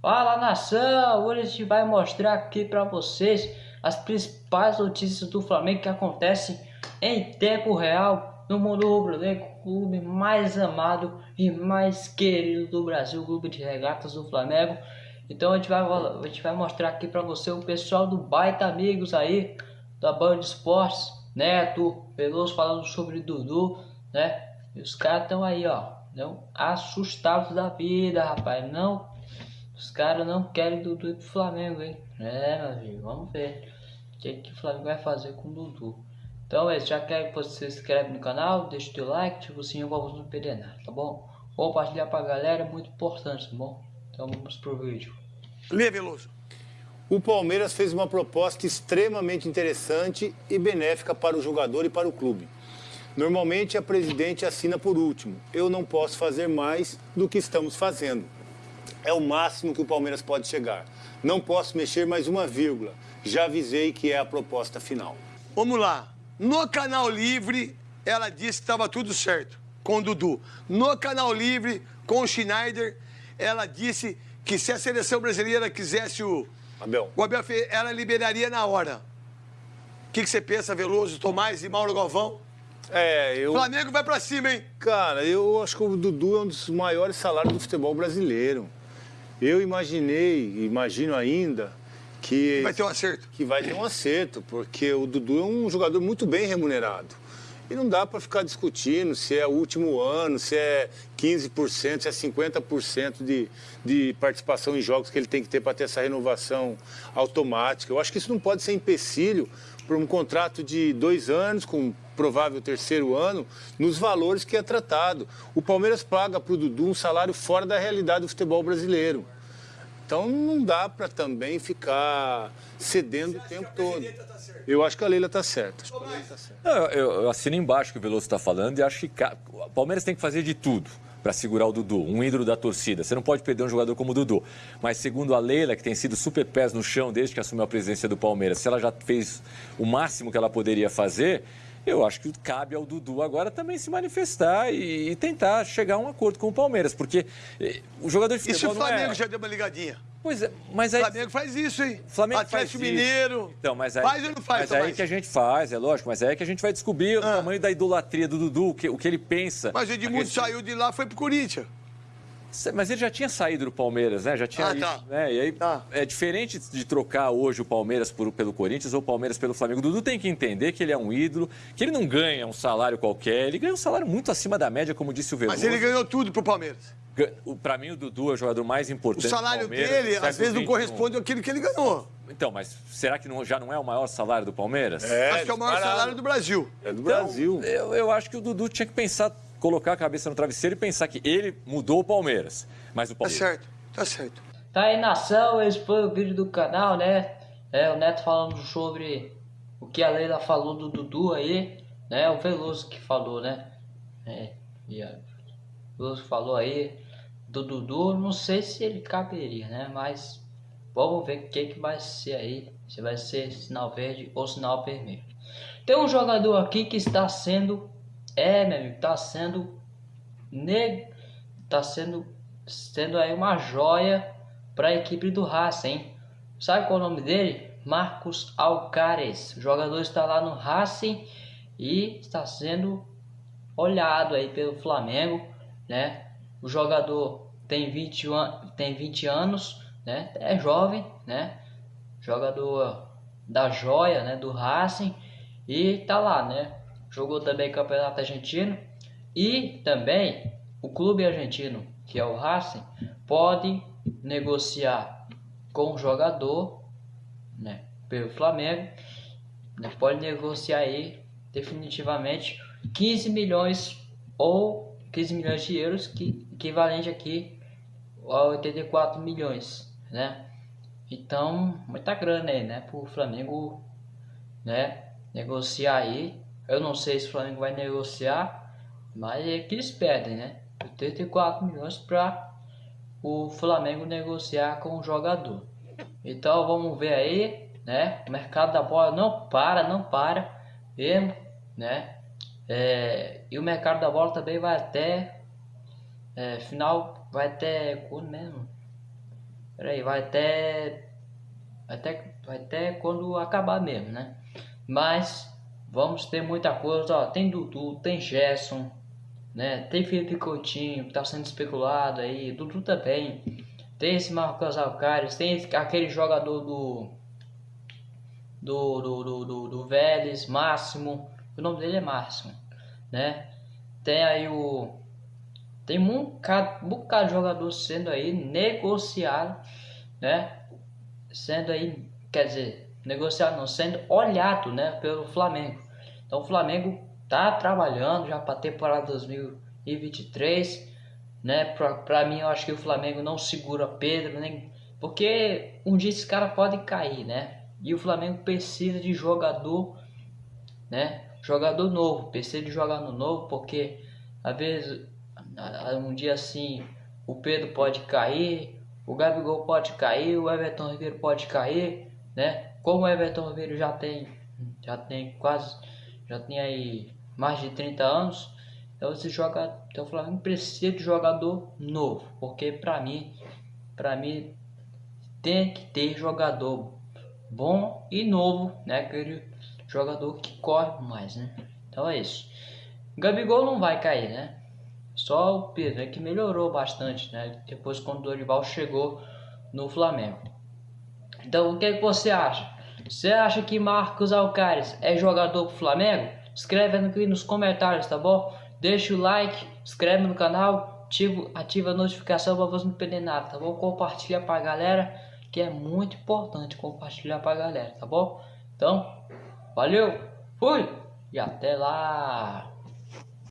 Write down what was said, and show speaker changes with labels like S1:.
S1: Fala nação, hoje a gente vai mostrar aqui para vocês as principais notícias do Flamengo que acontecem em tempo real no mundo rubro-negro, clube mais amado e mais querido do Brasil, clube de regatas do Flamengo. Então a gente vai, a gente vai mostrar aqui para você o pessoal do Baita Amigos aí, da Band Esportes, Neto, Veloso falando sobre Dudu, né? E os caras estão aí, ó, não assustados da vida, rapaz, não os caras não querem Dudu pro Flamengo, hein? É, meu amigo, vamos ver o que, que o Flamengo vai fazer com o Dudu. Então, é, já quer que você se inscreve no canal, deixa o teu like, ativa o sininho pra você não perder nada, tá bom? Compartilhar pra galera é muito importante, tá bom? Então vamos pro vídeo.
S2: Lê, Veloso.
S3: O Palmeiras fez uma proposta extremamente interessante e benéfica para o jogador e para o clube. Normalmente a presidente assina por último. Eu não posso fazer mais do que estamos fazendo é o máximo que o Palmeiras pode chegar. Não posso mexer mais uma vírgula. Já avisei que é a proposta final.
S2: Vamos lá. No Canal Livre, ela disse que estava tudo certo com o Dudu. No Canal Livre, com o Schneider, ela disse que se a seleção brasileira quisesse o
S3: Abel,
S2: o Abel ela liberaria na hora. O que, que você pensa, Veloso, Tomás e Mauro Galvão?
S3: É, eu.
S2: Flamengo vai pra cima, hein?
S3: Cara, eu acho que o Dudu é um dos maiores salários do futebol brasileiro. Eu imaginei, imagino ainda, que...
S2: Vai ter um acerto.
S3: Que vai ter um acerto, porque o Dudu é um jogador muito bem remunerado. E não dá para ficar discutindo se é o último ano, se é 15%, se é 50% de, de participação em jogos que ele tem que ter para ter essa renovação automática. Eu acho que isso não pode ser empecilho para um contrato de dois anos, com provável terceiro ano, nos valores que é tratado. O Palmeiras paga para o Dudu um salário fora da realidade do futebol brasileiro. Então não dá para também ficar cedendo o tempo todo. Tá eu acho que a Leila está certa.
S4: Tá eu, eu, assino embaixo o que o Veloso está falando e acho que o Palmeiras tem que fazer de tudo para segurar o Dudu, um ídolo da torcida. Você não pode perder um jogador como o Dudu. Mas segundo a Leila, que tem sido super pés no chão desde que assumiu a presidência do Palmeiras, se ela já fez o máximo que ela poderia fazer, eu acho que cabe ao Dudu agora também se manifestar e, e tentar chegar a um acordo com o Palmeiras, porque eh, o jogador de futebol
S2: E se o Flamengo é... já deu uma ligadinha?
S4: Pois é, mas aí...
S2: O Flamengo faz isso, hein?
S4: Flamengo Atlético
S2: faz Mineiro.
S4: Então, mas aí,
S2: faz ou não faz,
S4: Mas aí que a gente faz, é lógico, mas aí que a gente vai descobrir ah. o tamanho da idolatria do Dudu, o que, o que ele pensa.
S2: Mas o Edmundo saiu de lá foi pro Corinthians.
S4: Mas ele já tinha saído do Palmeiras, né? Já tinha
S2: ah, tá.
S4: né? E aí tá. é diferente de trocar hoje o Palmeiras por, pelo Corinthians ou o Palmeiras pelo Flamengo. O Dudu tem que entender que ele é um ídolo, que ele não ganha um salário qualquer, ele ganha um salário muito acima da média, como disse o Veloso.
S2: Mas ele ganhou tudo pro Palmeiras.
S4: Para mim, o Dudu é o jogador mais importante.
S2: O salário dele, às vezes, não corresponde àquilo que ele ganhou.
S4: Então, mas será que não, já não é o maior salário do Palmeiras?
S2: É, Acho que é o maior disparado. salário do Brasil.
S3: É do
S4: então,
S3: Brasil.
S4: Eu, eu acho que o Dudu tinha que pensar colocar a cabeça no travesseiro e pensar que ele mudou o Palmeiras. Mas o
S2: tá
S4: Palmeiras.
S2: Tá certo, tá certo.
S1: Tá aí nação, esse foi o vídeo do canal, né? É, o Neto falando sobre o que a Leila falou do Dudu aí, né? O Veloso que falou, né? É, e a Veloso falou aí do Dudu, não sei se ele caberia, né? Mas vamos ver o que, que vai ser aí. Se vai ser sinal verde ou sinal vermelho. Tem um jogador aqui que está sendo é, meu amigo, tá sendo ne... tá sendo sendo aí uma joia para a equipe do Racing, hein? Sabe qual é o nome dele? Marcos Alcares. O jogador está lá no Racing e está sendo olhado aí pelo Flamengo, né? O jogador tem 20, an tem 20 anos, né? É jovem, né? Jogador da joia, né? Do Racing e tá lá, né? jogou também Campeonato Argentino e também o clube argentino, que é o Racing, pode negociar com o jogador, né, pelo Flamengo, né, pode negociar aí definitivamente 15 milhões ou 15 milhões de euros, que equivalente aqui a 84 milhões, né? Então, muita grana aí, né, para o Flamengo, né, negociar aí eu não sei se o Flamengo vai negociar, mas é que eles pedem, né? 84 milhões para o Flamengo negociar com o jogador. Então vamos ver aí, né? O mercado da bola não para, não para mesmo, né? É, e o mercado da bola também vai até é, final, vai até quando mesmo? Vai até, vai até. Vai até quando acabar mesmo, né? Mas vamos ter muita coisa, ó. Tem Dudu, tem Gerson, né? Tem Felipe Coutinho tá sendo especulado aí, Dudu também. Tem esse Marcos Alcares, tem aquele jogador do do, do, do, do, do Vélez, Máximo, o nome dele é Máximo, né? Tem aí o. Tem um bocado, um bocado de jogador sendo aí negociado, né? Sendo aí, quer dizer, negociado não, sendo olhado, né? Pelo Flamengo. Então o Flamengo tá trabalhando já para temporada 2023, né? Pra mim, eu acho que o Flamengo não segura Pedro, nem. Porque um dia esse cara pode cair, né? E o Flamengo precisa de jogador, né? Jogador novo, precisa de jogador novo, porque às vezes um dia assim o Pedro pode cair, o Gabigol pode cair, o Everton Ribeiro pode cair, né? Como o Everton Ribeiro já tem já tem quase já tem aí mais de 30 anos, então você joga, então o Flamengo precisa de jogador novo, porque para mim, para mim tem que ter jogador bom e novo, né? Aquele jogador que corre mais, né? Então é isso. Gabigol não vai cair, né? Só o Pedro é que melhorou bastante, né? Depois quando o Dorival chegou no Flamengo. Então o que, é que você acha? Você acha que Marcos Alcares é jogador pro Flamengo? Escreve aqui nos comentários, tá bom? Deixa o like, inscreve no canal, ativa, ativa a notificação para você não perder nada, tá bom? Compartilha pra galera que é muito importante compartilhar pra galera, tá bom? Então, valeu, fui e até lá!